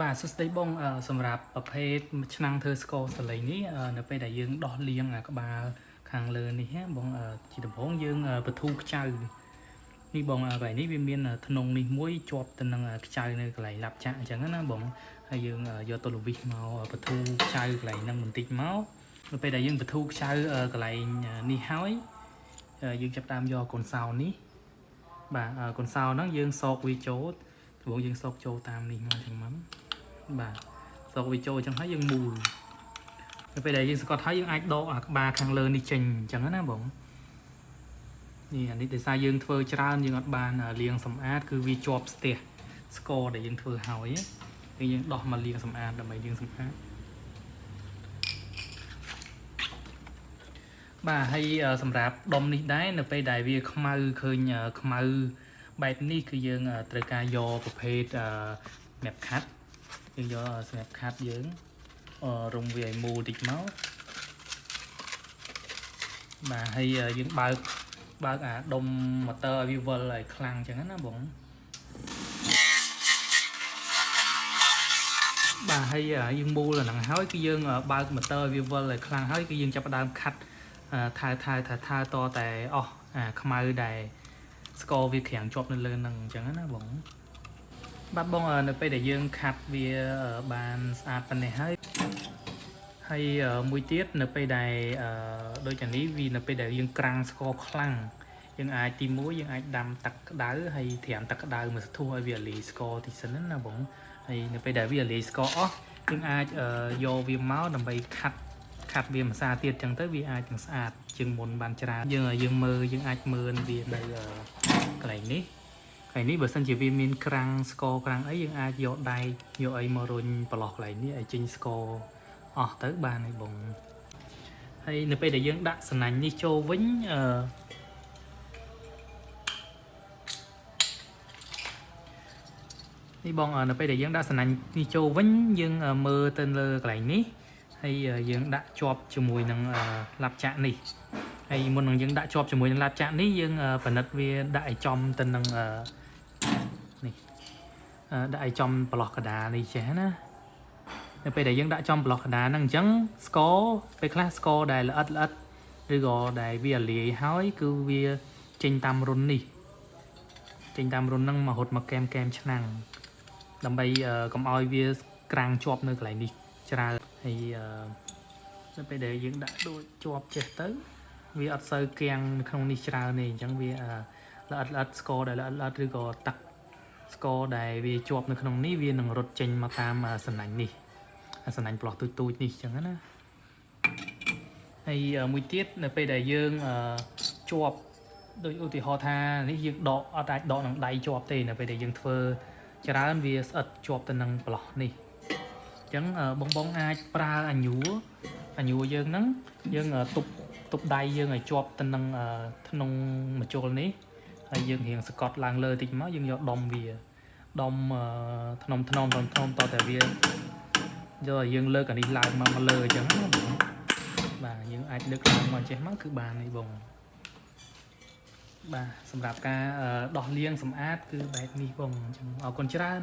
បាទសួស្តីបងអឺសម្រាប់ប្រភេទឆ្នាំងធ្វើស្ករសលេងនេះអឺនៅពេលដែលយើងដោះលាងអាក្បាលខាងលើនេះហ៎បងអឺជាដំបូងយើងអឺបធូរខ្ចៅនេះបងអឺកន្លែងនេះវាមានធ្នង់នេះមួយជាប់ទៅនឹងខ្ចៅនៅកន្លែងឡាប់ចាក់អញ្ចឹងណាបងហើយយើងយកទល់វិសមកបធូរខ្ចៅកន្លែងហ្នឹងបន្តិចមកនៅពេលដែលយើងបធូរខ្ចៅកន្លែងនេះហើយយើងចាប់តាមយកកូនសោនេះបាទកូនសោហ្នឹងយើងសោកវាចូលដំបូងយើងសោកចូលតាមនេះមកអញ្ចឹងមក បាទសោកវាចូលអញ្ចឹងហើយយើងមូលនៅពេលដែលយើងស្កត់ហើយយើងអាចដកអាក្បាលខាងលើនេះចេញអញ្ចឹងណាបងនេះអានេះដោយសារយើងធ្វើច្រើនយើងអត់បានលាងសម្អាតគឺវាជាប់ស្ទះស្ករដែលយើងធ្វើហើយគឺយើងដោះមកលាងសម្អាតដើម្បីលាងសម្អាតបាទហើយសម្រាប់ដុំនេះដែរនៅពេលដែលវាខ្មៅឃើញខ្មៅបែបនេះគឺយើងត្រូវការយកប្រភេទម៉ាប់ខាត់ យើងយកសម្រាប់ខាត់យើងរុំវាឲ្យមូលតិចមកបាទហើយយើងបើកបើកអាដុំម៉ូទ័រឲ្យវាវិលឲ្យខ្លាំងអញ្ចឹងណាបងបាទហើយយើងមូលអាហ្នឹងហើយគឺយើងបើកម៉ូទ័រវាវិលឲ្យខ្លាំងហើយគឺយើងចាប់ផ្ដើមខាត់ថើថើថើថើតតែអស់អាខ្មៅដែលស្ករវាក្រាំងជាប់នៅលើហ្នឹងអញ្ចឹងណាបង បាទបងនៅពេលដែលយើងខាត់វាបានស្អាតប៉ុណ្ណេះហើយហើយមួយទៀតនៅពេលដែលដូចអានេះវានៅពេលដែលយើងក្រាំងស្ករខ្លាំងយើងអាចទី1យើងអាចដាំទឹកក្តៅហើយត្រាំទឹកក្តៅមកស្ទុះឲ្យវាលាយស្ករតិចសិនណាបងហើយនៅពេលដែលវាលាយស្ករអស់យើងអាចយកវាមកដើម្បីខាត់ខាត់វាម្សាទៀតចឹងទៅវាអាចនឹងស្អាតជាងមុនបានច្រើនយើងយើងមើលយើងអាចមើលវានៅកន្លែងនេះ កន្លែងនេះបើសិនជាវាមានក្រាំងស្ករក្រាំងអីយើងអាចយកដៃយកអីមករុញប្រឡោះកន្លែងនេះឲ្យចេញស្ករអស់ទៅបានហើយបងហើយនៅពេលដែលយើងដាក់សំណាញ់នេះចូលវិញអឺនេះបងនៅពេលដែលយើងដាក់សំណាញ់នេះចូលវិញយើងមើលទៅលើកន្លែងនេះហើយយើងដាក់ជាប់ជាមួយនឹងឡាប់ចាក់នេះហើយមុននឹងយើងដាក់ជាប់ជាមួយនឹងឡាប់ចាក់នេះយើងពិនិត្យវាដាក់ឲ្យចំទៅនឹងនេះ ដាក់ឲ្យចំប្រឡោះកដានេះចេះណានៅពេលដែលយើងដាក់ចំប្រឡោះកដាហ្នឹងអញ្ចឹងស្ករពេលខ្លះស្ករដែលល្អិតល្អិតឬក៏ដែលវាលាយហើយគឺវាចេញតាមរុននេះចេញតាមរុនហ្នឹងមករត់មកកែមកែមឆ្នាំងដើម្បីកុំឲ្យវាក្រាំងជាប់នៅកន្លែងនេះច្រើនហើយនៅពេលដែលយើងដាក់ដូចជាប់ចេះទៅវាអត់សូវគៀងនៅក្នុងនេះច្រើនទេអញ្ចឹងវាល្អិតល្អិតស្ករដែលល្អិតល្អិតឬក៏ទឹក ស្ករដែលវាជាប់នៅក្នុងនេះវានឹងរត់ចេញមកតាមសំណាញ់នេះសំណាញ់ផ្លោះទូចទូចនេះអញ្ចឹងណាហើយមួយទៀតនៅពេលដែលយើងជាប់ដូចឧទាហរណ៍ថានេះយើងដកអត់អាចដកនឹងដៃជាប់ទេនៅពេលដែលយើងធ្វើច្រើនវាស្អិតជាប់ទៅនឹងប្លោះនេះអញ្ចឹងបងបងអាចប្រើអាញួរអាញួរយើងហ្នឹងយើងទប់ទប់ដៃយើងឲ្យជាប់ទៅនឹងក្នុងមជុលនេះ ហើយយើងរៀងសកត់ឡើងលើតិចមកយើងយកដុំវាដុំធ្នមធ្នមធ្នមធ្នមតតែវាយកឲ្យយើងលើកអានេះឡើងមកមកលើអញ្ចឹងណាបងបាទយើងអាចលើកឡើងមកចេះមកគឺបាននេះបងបាទសម្រាប់ការដោះលាងសម្អាតគឺបែបនេះបងអញ្ចឹងអរគុណច្រើន